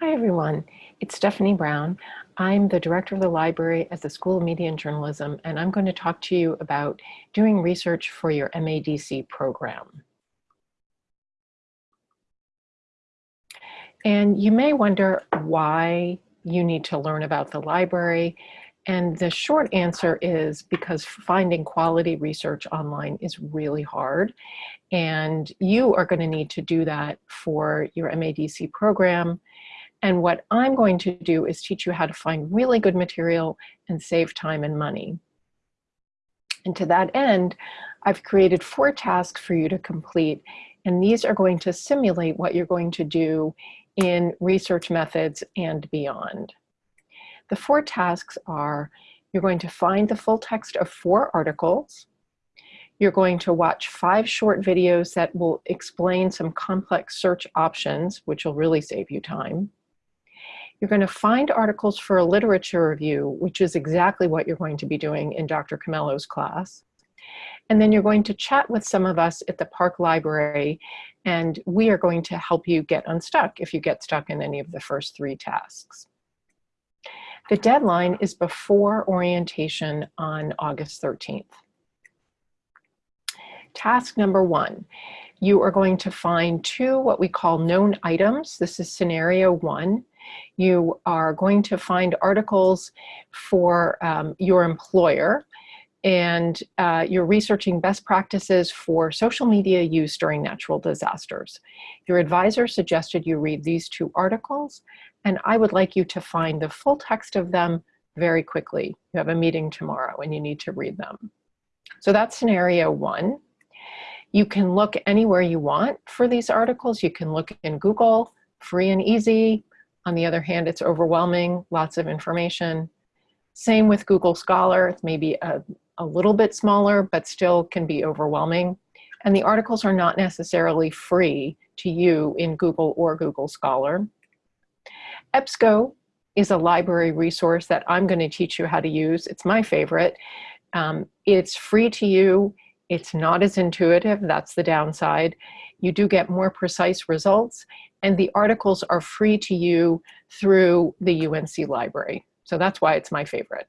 Hi everyone, it's Stephanie Brown. I'm the director of the library at the School of Media and Journalism and I'm going to talk to you about doing research for your MADC program. And you may wonder why you need to learn about the library. And the short answer is because finding quality research online is really hard. And you are going to need to do that for your MADC program. And what I'm going to do is teach you how to find really good material and save time and money. And to that end, I've created four tasks for you to complete. And these are going to simulate what you're going to do in research methods and beyond. The four tasks are, you're going to find the full text of four articles, you're going to watch five short videos that will explain some complex search options, which will really save you time. You're going to find articles for a literature review, which is exactly what you're going to be doing in Dr. Camello's class. And then you're going to chat with some of us at the Park Library, and we are going to help you get unstuck if you get stuck in any of the first three tasks. The deadline is before orientation on August 13th. Task number one, you are going to find two what we call known items. This is scenario one. You are going to find articles for um, your employer and uh, you're researching best practices for social media use during natural disasters. Your advisor suggested you read these two articles and I would like you to find the full text of them very quickly. You have a meeting tomorrow and you need to read them. So that's scenario one. You can look anywhere you want for these articles. You can look in Google, free and easy. On the other hand, it's overwhelming, lots of information. Same with Google Scholar, it's maybe a, a little bit smaller, but still can be overwhelming. And the articles are not necessarily free to you in Google or Google Scholar. EBSCO is a library resource that I'm going to teach you how to use. It's my favorite. Um, it's free to you. It's not as intuitive, that's the downside. You do get more precise results and the articles are free to you through the UNC library. So that's why it's my favorite.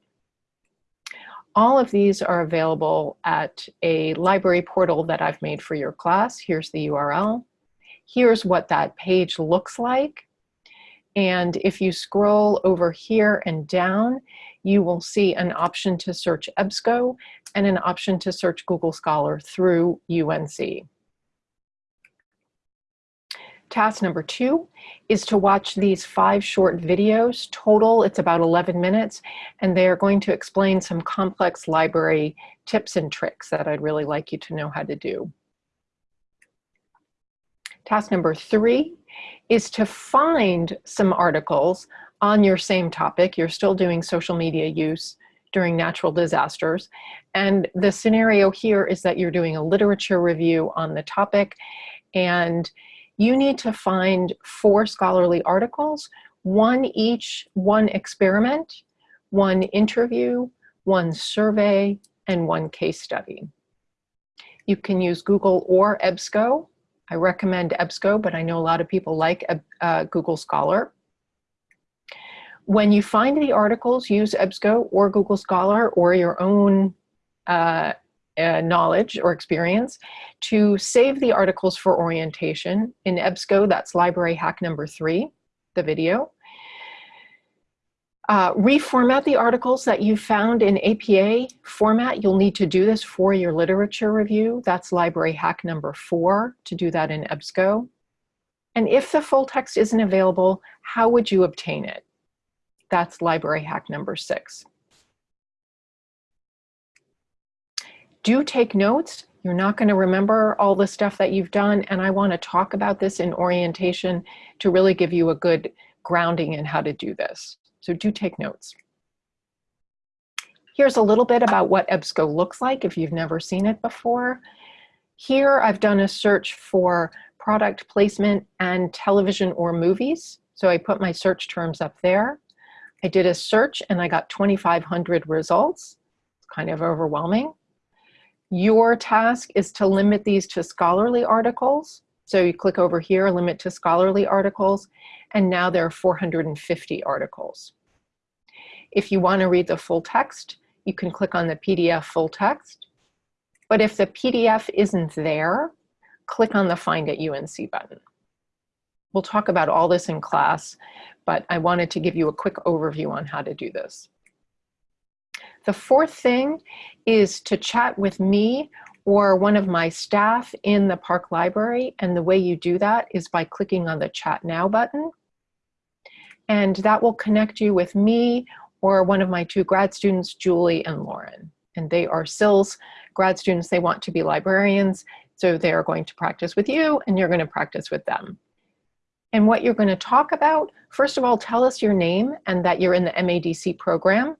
All of these are available at a library portal that I've made for your class. Here's the URL. Here's what that page looks like. And if you scroll over here and down, you will see an option to search EBSCO and an option to search Google Scholar through UNC. Task number two is to watch these five short videos. Total, it's about 11 minutes, and they are going to explain some complex library tips and tricks that I'd really like you to know how to do. Task number three is to find some articles on your same topic. You're still doing social media use during natural disasters. And the scenario here is that you're doing a literature review on the topic and you need to find four scholarly articles, one each, one experiment, one interview, one survey, and one case study. You can use Google or EBSCO. I recommend EBSCO, but I know a lot of people like uh, Google Scholar. When you find the articles, use EBSCO or Google Scholar or your own uh, uh, knowledge or experience to save the articles for orientation. In EBSCO, that's library hack number three, the video. Uh, reformat the articles that you found in APA format. You'll need to do this for your literature review. That's library hack number four to do that in EBSCO. And if the full text isn't available, how would you obtain it? That's library hack number six. Do take notes. You're not going to remember all the stuff that you've done, and I want to talk about this in orientation to really give you a good grounding in how to do this. So do take notes. Here's a little bit about what EBSCO looks like if you've never seen it before. Here I've done a search for product placement and television or movies. So I put my search terms up there. I did a search and I got 2,500 results. It's kind of overwhelming. Your task is to limit these to scholarly articles. So you click over here, limit to scholarly articles, and now there are 450 articles. If you want to read the full text, you can click on the PDF full text. But if the PDF isn't there, click on the Find at UNC button. We'll talk about all this in class, but I wanted to give you a quick overview on how to do this. The fourth thing is to chat with me or one of my staff in the Park Library. And the way you do that is by clicking on the Chat Now button. And that will connect you with me or one of my two grad students, Julie and Lauren. And they are SILS grad students. They want to be librarians. So they are going to practice with you and you're going to practice with them. And what you're going to talk about, first of all, tell us your name and that you're in the MADC program.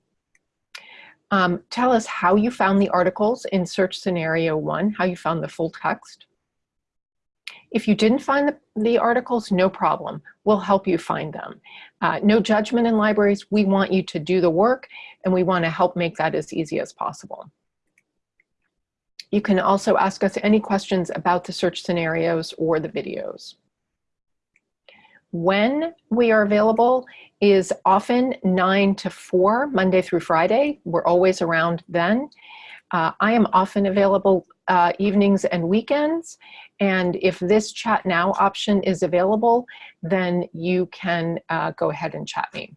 Um, tell us how you found the articles in search scenario one, how you found the full text. If you didn't find the, the articles, no problem. We'll help you find them. Uh, no judgment in libraries. We want you to do the work and we want to help make that as easy as possible. You can also ask us any questions about the search scenarios or the videos. When we are available is often 9 to 4, Monday through Friday. We're always around then. Uh, I am often available uh, evenings and weekends. And if this chat now option is available, then you can uh, go ahead and chat me.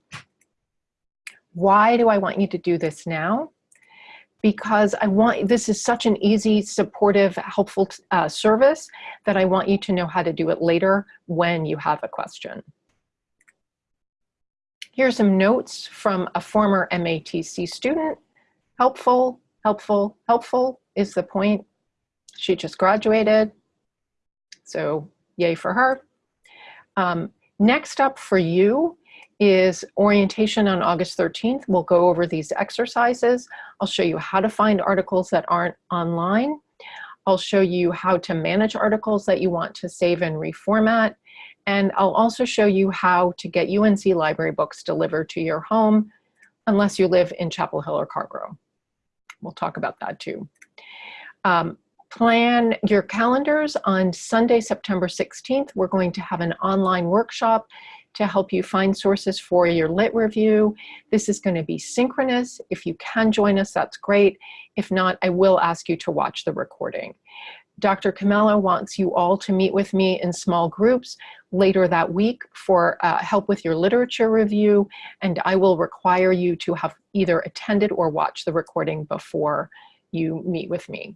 Why do I want you to do this now? Because I want, this is such an easy, supportive, helpful uh, service that I want you to know how to do it later when you have a question. Here's some notes from a former MADC student. Helpful, helpful, helpful is the point. She just graduated, so yay for her. Um, next up for you is orientation on August 13th. We'll go over these exercises. I'll show you how to find articles that aren't online. I'll show you how to manage articles that you want to save and reformat. And I'll also show you how to get UNC library books delivered to your home, unless you live in Chapel Hill or Carrboro. We'll talk about that too. Um, plan your calendars on Sunday, September 16th. We're going to have an online workshop to help you find sources for your lit review. This is going to be synchronous. If you can join us, that's great. If not, I will ask you to watch the recording. Dr. Camelo wants you all to meet with me in small groups later that week for uh, help with your literature review, and I will require you to have either attended or watched the recording before you meet with me.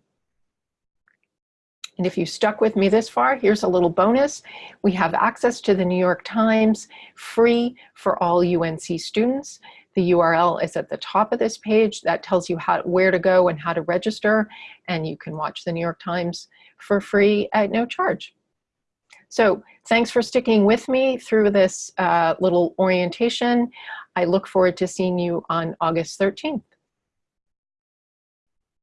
And if you stuck with me this far, here's a little bonus. We have access to the New York Times free for all UNC students. The URL is at the top of this page. That tells you how, where to go and how to register. And you can watch the New York Times for free at no charge. So thanks for sticking with me through this uh, little orientation. I look forward to seeing you on August 13th.